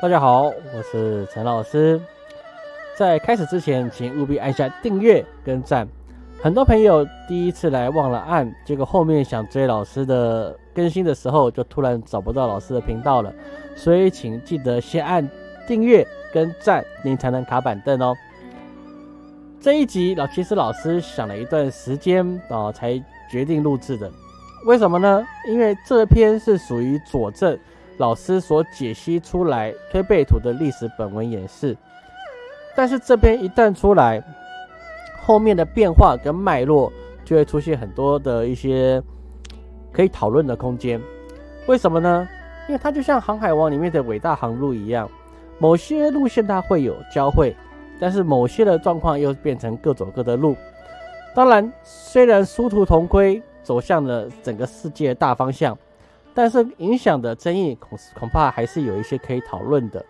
大家好，我是陈老师。在开始之前，请务必按下订阅跟赞。很多朋友第一次来忘了按，结果后面想追老师的更新的时候，就突然找不到老师的频道了。所以请记得先按订阅跟赞，您才能卡板凳哦。这一集老其实老师想了一段时间啊，才决定录制的。为什么呢？因为这篇是属于佐证老师所解析出来推背图的历史本文演示。但是这篇一旦出来，后面的变化跟脉络就会出现很多的一些可以讨论的空间。为什么呢？因为它就像《航海王》里面的伟大航路一样，某些路线它会有交汇，但是某些的状况又变成各走各的路。当然，虽然殊途同归，走向了整个世界大方向，但是影响的争议恐恐怕还是有一些可以讨论的。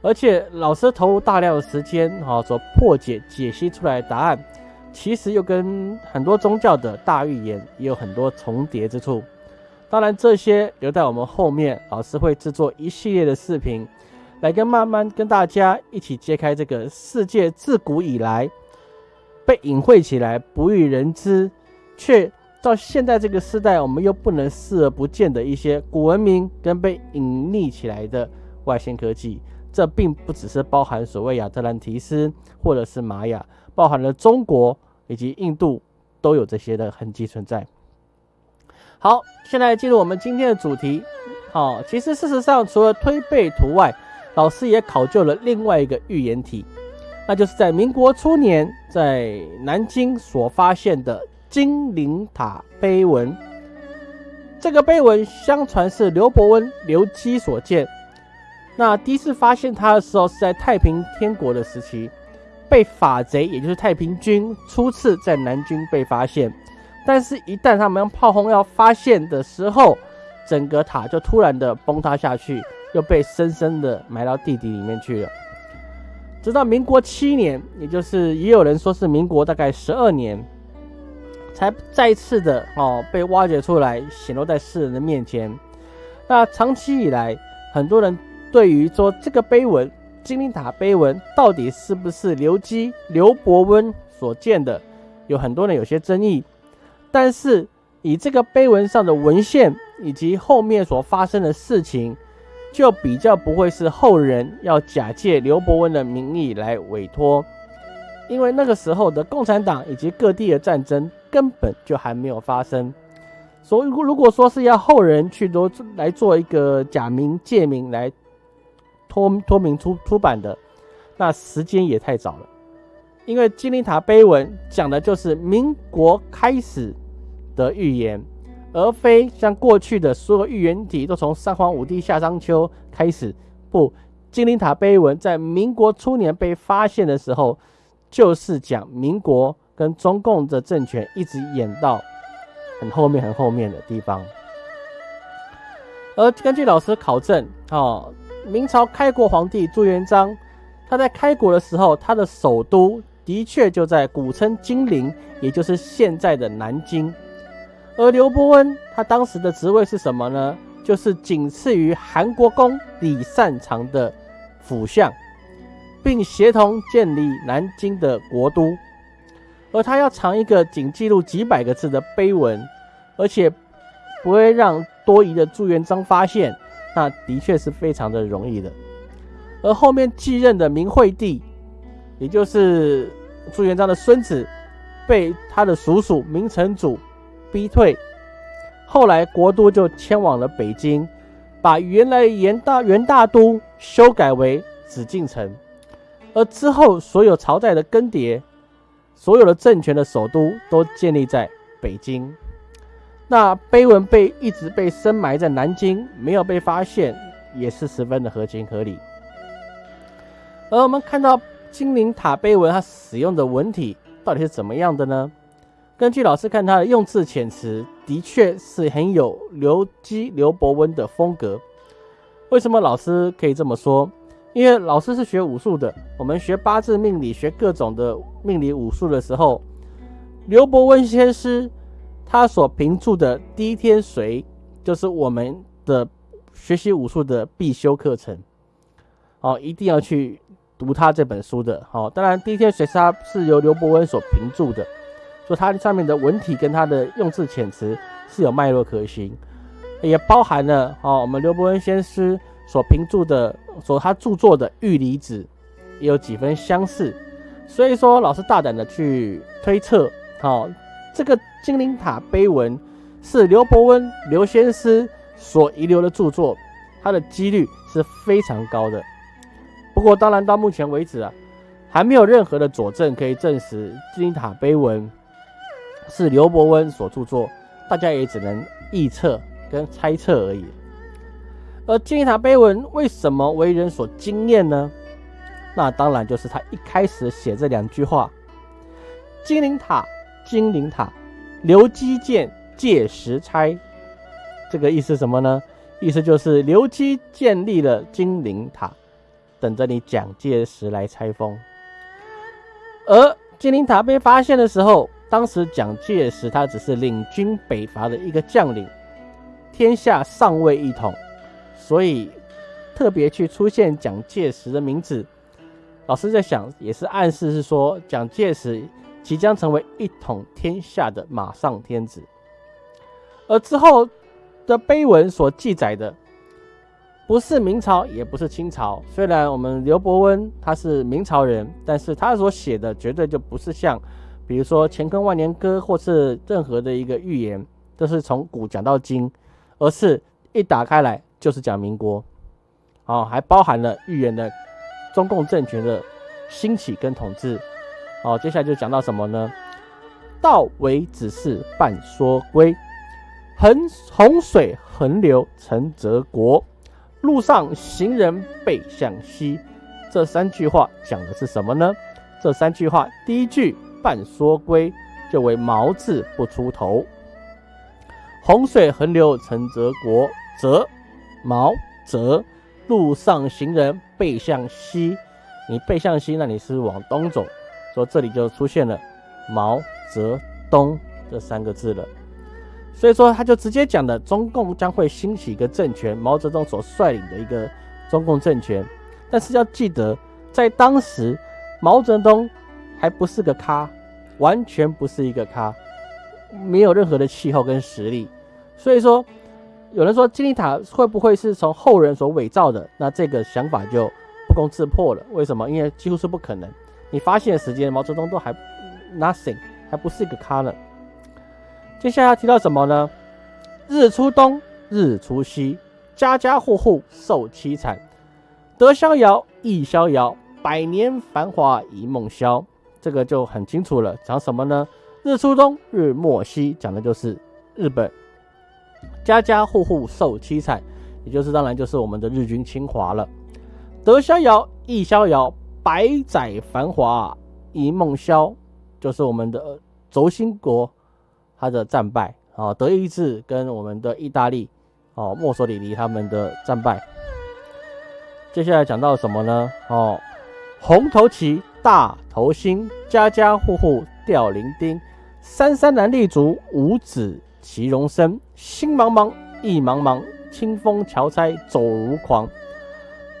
而且老师投入大量的时间，哈，所破解、解析出来的答案，其实又跟很多宗教的大预言也有很多重叠之处。当然，这些留在我们后面，老师会制作一系列的视频，来跟慢慢跟大家一起揭开这个世界自古以来被隐晦起来、不欲人知，却到现在这个时代，我们又不能视而不见的一些古文明跟被隐匿起来的外星科技。这并不只是包含所谓亚特兰提斯或者是玛雅，包含了中国以及印度都有这些的痕迹存在。好，现在进入我们今天的主题。好，其实事实上除了推背图外，老师也考究了另外一个预言体，那就是在民国初年在南京所发现的金陵塔碑文。这个碑文相传是刘伯温、刘基所建。那第一次发现它的时候是在太平天国的时期，被法贼，也就是太平军初次在南京被发现。但是，一旦他们用炮轰要发现的时候，整个塔就突然的崩塌下去，又被深深的埋到地底里面去了。直到民国七年，也就是也有人说是民国大概十二年，才再次的哦被挖掘出来，显露在世人的面前。那长期以来，很多人。对于说这个碑文，金陵塔碑文到底是不是刘基、刘伯温所建的，有很多人有些争议。但是以这个碑文上的文献以及后面所发生的事情，就比较不会是后人要假借刘伯温的名义来委托，因为那个时候的共产党以及各地的战争根本就还没有发生。所以如果说是要后人去多来做一个假名借名来。脱脱名出出版的，那时间也太早了，因为金陵塔碑文讲的就是民国开始的预言，而非像过去的所有预言体都从三皇五帝夏商秋开始。不，金陵塔碑文在民国初年被发现的时候，就是讲民国跟中共的政权一直演到很后面、很后面的地方。而根据老师考证，哦。明朝开国皇帝朱元璋，他在开国的时候，他的首都的确就在古称金陵，也就是现在的南京。而刘伯温他当时的职位是什么呢？就是仅次于韩国公李善长的辅相，并协同建立南京的国都。而他要藏一个仅记录几百个字的碑文，而且不会让多疑的朱元璋发现。那的确是非常的容易的，而后面继任的明惠帝，也就是朱元璋的孙子，被他的叔叔明成祖逼退，后来国都就迁往了北京，把原来元大元大都修改为紫禁城，而之后所有朝代的更迭，所有的政权的首都都建立在北京。那碑文被一直被深埋在南京，没有被发现，也是十分的合情合理。而我们看到金陵塔碑文，它使用的文体到底是怎么样的呢？根据老师看，它的用字遣词的确是很有刘基、刘伯温的风格。为什么老师可以这么说？因为老师是学武术的，我们学八字命理、学各种的命理武术的时候，刘伯温先师。他所评注的第一天髓，就是我们的学习武术的必修课程。哦，一定要去读他这本书的。哦，当然《第一天水沙》是由刘伯温所评注的，说它上面的文体跟他的用字遣词是有脉络可循，也包含了哦我们刘伯温先师所评注的，所他著作的《玉离子》也有几分相似。所以说，老师大胆的去推测，好，这个金陵塔碑文是刘伯温刘先师所遗留的著作，它的几率是非常高的。不过，当然到目前为止啊，还没有任何的佐证可以证实金陵塔碑文是刘伯温所著作，大家也只能臆测跟猜测而已。而金陵塔碑文为什么为人所惊艳呢？那当然就是他一开始写这两句话：“金陵塔，金陵塔，刘基建借石拆。”这个意思什么呢？意思就是刘基建立了金陵塔，等着你蒋介石来拆封。而金陵塔被发现的时候，当时蒋介石他只是领军北伐的一个将领，天下尚未一统，所以特别去出现蒋介石的名字。老师在想，也是暗示是说，蒋介石即将成为一统天下的马上天子。而之后的碑文所记载的，不是明朝，也不是清朝。虽然我们刘伯温他是明朝人，但是他所写的绝对就不是像，比如说《乾坤万年歌》或是任何的一个预言，都是从古讲到今，而是一打开来就是讲民国，哦，还包含了预言的。中共政权的兴起跟统治，好，接下来就讲到什么呢？道为只是半说归，横洪水横流成泽国，路上行人背向西。这三句话讲的是什么呢？这三句话，第一句半说归，就为毛字不出头。洪水横流成泽国，泽毛泽。路上行人背向西，你背向西，那你是往东走，所以这里就出现了毛泽东这三个字了。所以说，他就直接讲的中共将会兴起一个政权，毛泽东所率领的一个中共政权。但是要记得，在当时，毛泽东还不是个咖，完全不是一个咖，没有任何的气候跟实力。所以说。有人说金字塔会不会是从后人所伪造的？那这个想法就不攻自破了。为什么？因为几乎是不可能。你发现的时间，毛泽东都还 nothing，还不是一个咖呢。接下来要提到什么呢？日出东，日出西，家家户户受凄惨。得逍遥，亦逍遥，百年繁华一梦消。这个就很清楚了，讲什么呢？日出东，日没西，讲的就是日本。家家户户受凄惨，也就是当然就是我们的日军侵华了。得逍遥，亦逍遥，百载繁华一梦消，就是我们的轴心国他的战败啊，德意志跟我们的意大利哦，墨索里尼他们的战败。接下来讲到什么呢？哦，红头旗，大头星，家家户户吊零丁，三三男立足，五子。其容身，心茫茫，意茫茫，清风乔差走如狂。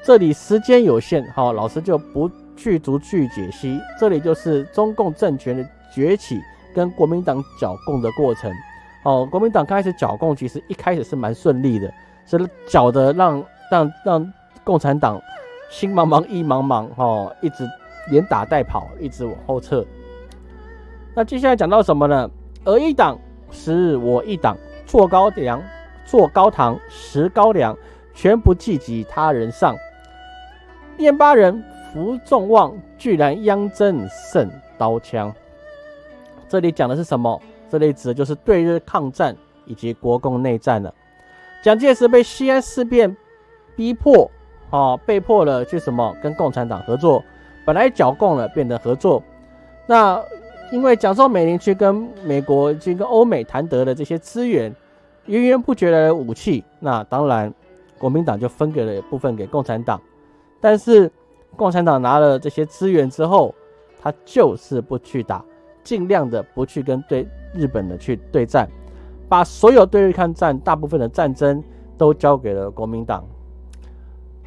这里时间有限，好，老师就不去逐句解析。这里就是中共政权的崛起跟国民党剿共的过程。哦，国民党开始剿共，其实一开始是蛮顺利的，是剿的让让让共产党心茫茫，意茫茫，哦，一直连打带跑，一直往后撤。那接下来讲到什么呢？而一党。十日我一党坐高粱，坐高堂食高粱，全不计及他人上。燕巴人服众望，居然央征胜刀枪。这里讲的是什么？这里指的就是对日抗战以及国共内战了。蒋介石被西安事变逼迫，啊，被迫了去什么跟共产党合作。本来剿共了，变得合作。那。因为蒋宋美龄去跟美国、去跟欧美谈得了这些资源，源源不绝的武器，那当然国民党就分给了部分给共产党。但是共产党拿了这些资源之后，他就是不去打，尽量的不去跟对日本的去对战，把所有对日抗战大部分的战争都交给了国民党。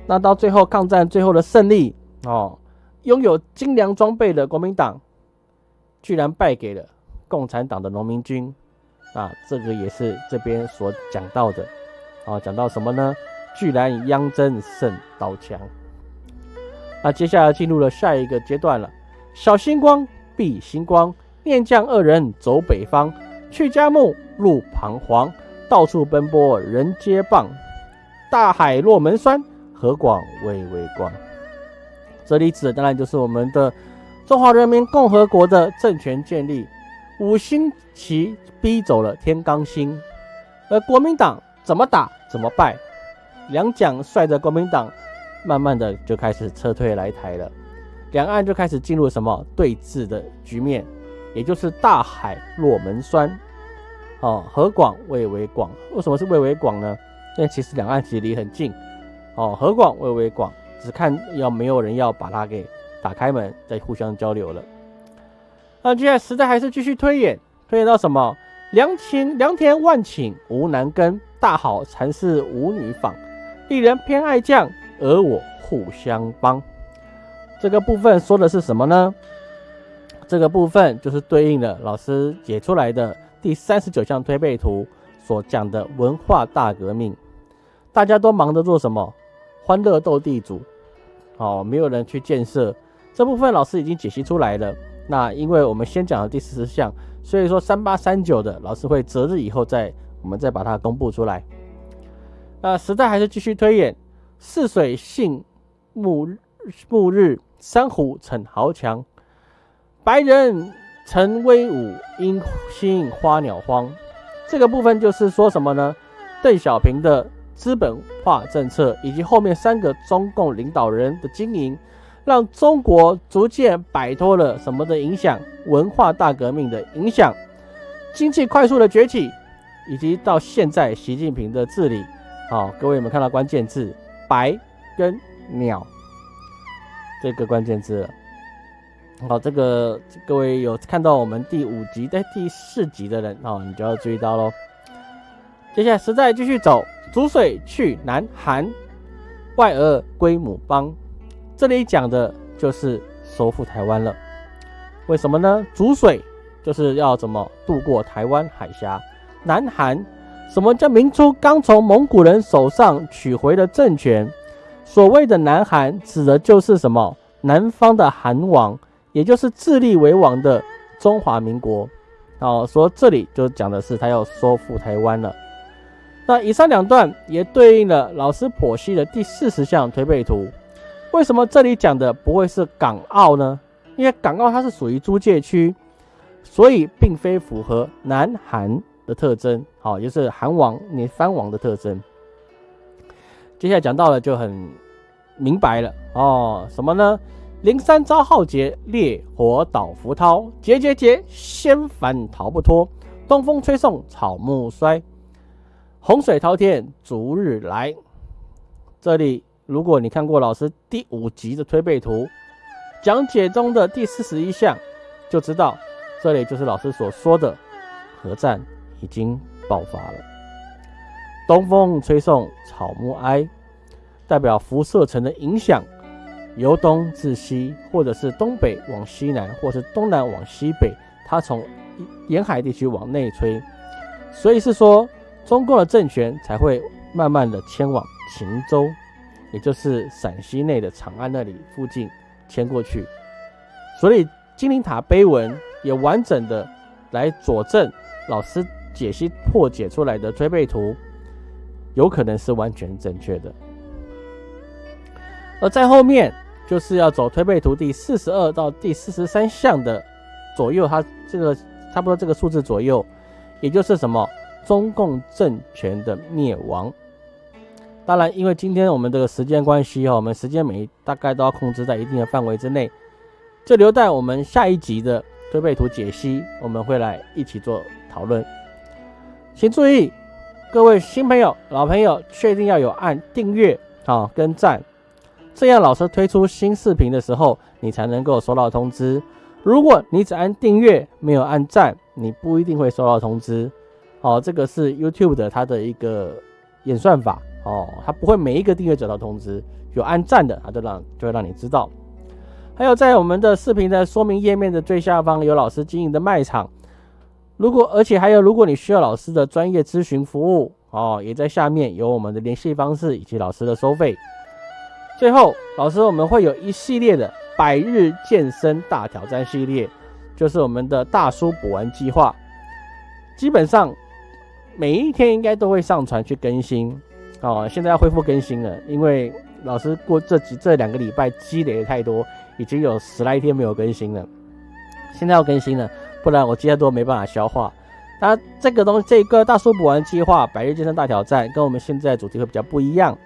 那到最后抗战最后的胜利哦，拥有精良装备的国民党，居然败给了共产党的农民军，啊，这个也是这边所讲到的，啊，讲到什么呢？居然鞅针胜刀枪。那接下来进入了下一个阶段了，小星光碧星光，念将二人走北方，去家木路彷徨，到处奔波人皆谤，大海落门酸。河广微微光，这里指的当然就是我们的中华人民共和国的政权建立。五星旗逼走了天罡星，而国民党怎么打怎么败。两蒋率着国民党，慢慢的就开始撤退来台了。两岸就开始进入什么对峙的局面，也就是大海落门栓，哦，河广未为广。为什么是未为广呢？因为其实两岸其实离很近。哦，河广微微广，只看要没有人要把它给打开门，再互相交流了。那接下来时代还是继续推演，推演到什么？良禽良田万顷无男耕，大好禅室无女访。一人偏爱将，而我互相帮。这个部分说的是什么呢？这个部分就是对应了老师解出来的第三十九项推背图所讲的文化大革命。大家都忙着做什么？欢乐斗地主，哦，没有人去建设这部分，老师已经解析出来了。那因为我们先讲了第四十项，所以说三八三九的老师会择日以后再我们再把它公布出来。那时代还是继续推演，泗水性暮暮日，珊瑚逞豪强，白人成威武，因心花鸟荒。这个部分就是说什么呢？邓小平的。资本化政策以及后面三个中共领导人的经营，让中国逐渐摆脱了什么的影响？文化大革命的影响，经济快速的崛起，以及到现在习近平的治理。好，各位有没有看到关键字“白”跟“鸟”这个关键字？好，这个各位有看到我们第五集在第四集的人，哦，你就要注意到喽。接下来时代继续走。逐水去南韩，外俄归母邦。这里讲的就是收复台湾了。为什么呢？逐水就是要怎么渡过台湾海峡。南韩，什么叫明初刚从蒙古人手上取回的政权？所谓的南韩，指的就是什么？南方的韩王，也就是自立为王的中华民国。哦，说这里就讲的是他要收复台湾了。那以上两段也对应了老师剖析的第四十项推背图。为什么这里讲的不会是港澳呢？因为港澳它是属于租界区，所以并非符合南韩的特征。好，也就是韩王你藩王的特征。接下来讲到了就很明白了哦，什么呢？灵山遭浩劫，烈火倒浮涛，劫劫劫，仙凡逃不脱。东风吹送草木衰。洪水滔天，逐日来。这里，如果你看过老师第五集的推背图讲解中的第四十一项，就知道这里就是老师所说的核战已经爆发了。东风吹送草木哀，代表辐射层的影响，由东至西，或者是东北往西南，或是东南往西北，它从沿海地区往内吹，所以是说。中共的政权才会慢慢的迁往秦州，也就是陕西内的长安那里附近迁过去。所以金陵塔碑文也完整的来佐证老师解析破解出来的推背图，有可能是完全正确的。而在后面就是要走推背图第四十二到第四十三项的左右，它这个差不多这个数字左右，也就是什么？中共政权的灭亡。当然，因为今天我们这个时间关系哈，我们时间每大概都要控制在一定的范围之内，就留待我们下一集的推背图解析，我们会来一起做讨论。请注意，各位新朋友、老朋友，确定要有按订阅啊跟赞，这样老师推出新视频的时候，你才能够收到通知。如果你只按订阅，没有按赞，你不一定会收到通知。哦，这个是 YouTube 的它的一个演算法哦，他不会每一个订阅者都通知，有按赞的他就让就会让你知道。还有在我们的视频的说明页面的最下方有老师经营的卖场，如果而且还有如果你需要老师的专业咨询服务哦，也在下面有我们的联系方式以及老师的收费。最后，老师我们会有一系列的百日健身大挑战系列，就是我们的大叔补完计划，基本上每一天应该都会上传去更新哦。现在要恢复更新了，因为老师过这几这两个礼拜积累的太多。已经有十来天没有更新了，现在要更新了，不然我积太多没办法消化。那这个东这个大叔补完计划百日健身大挑战，跟我们现在主题会比较不一样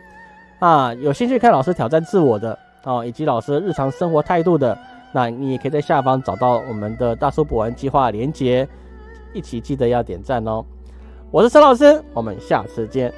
啊。有兴趣看老师挑战自我的哦，以及老师日常生活态度的，那你也可以在下方找到我们的大叔补完计划连接，一起记得要点赞哦。我是陈老师，我们下次见。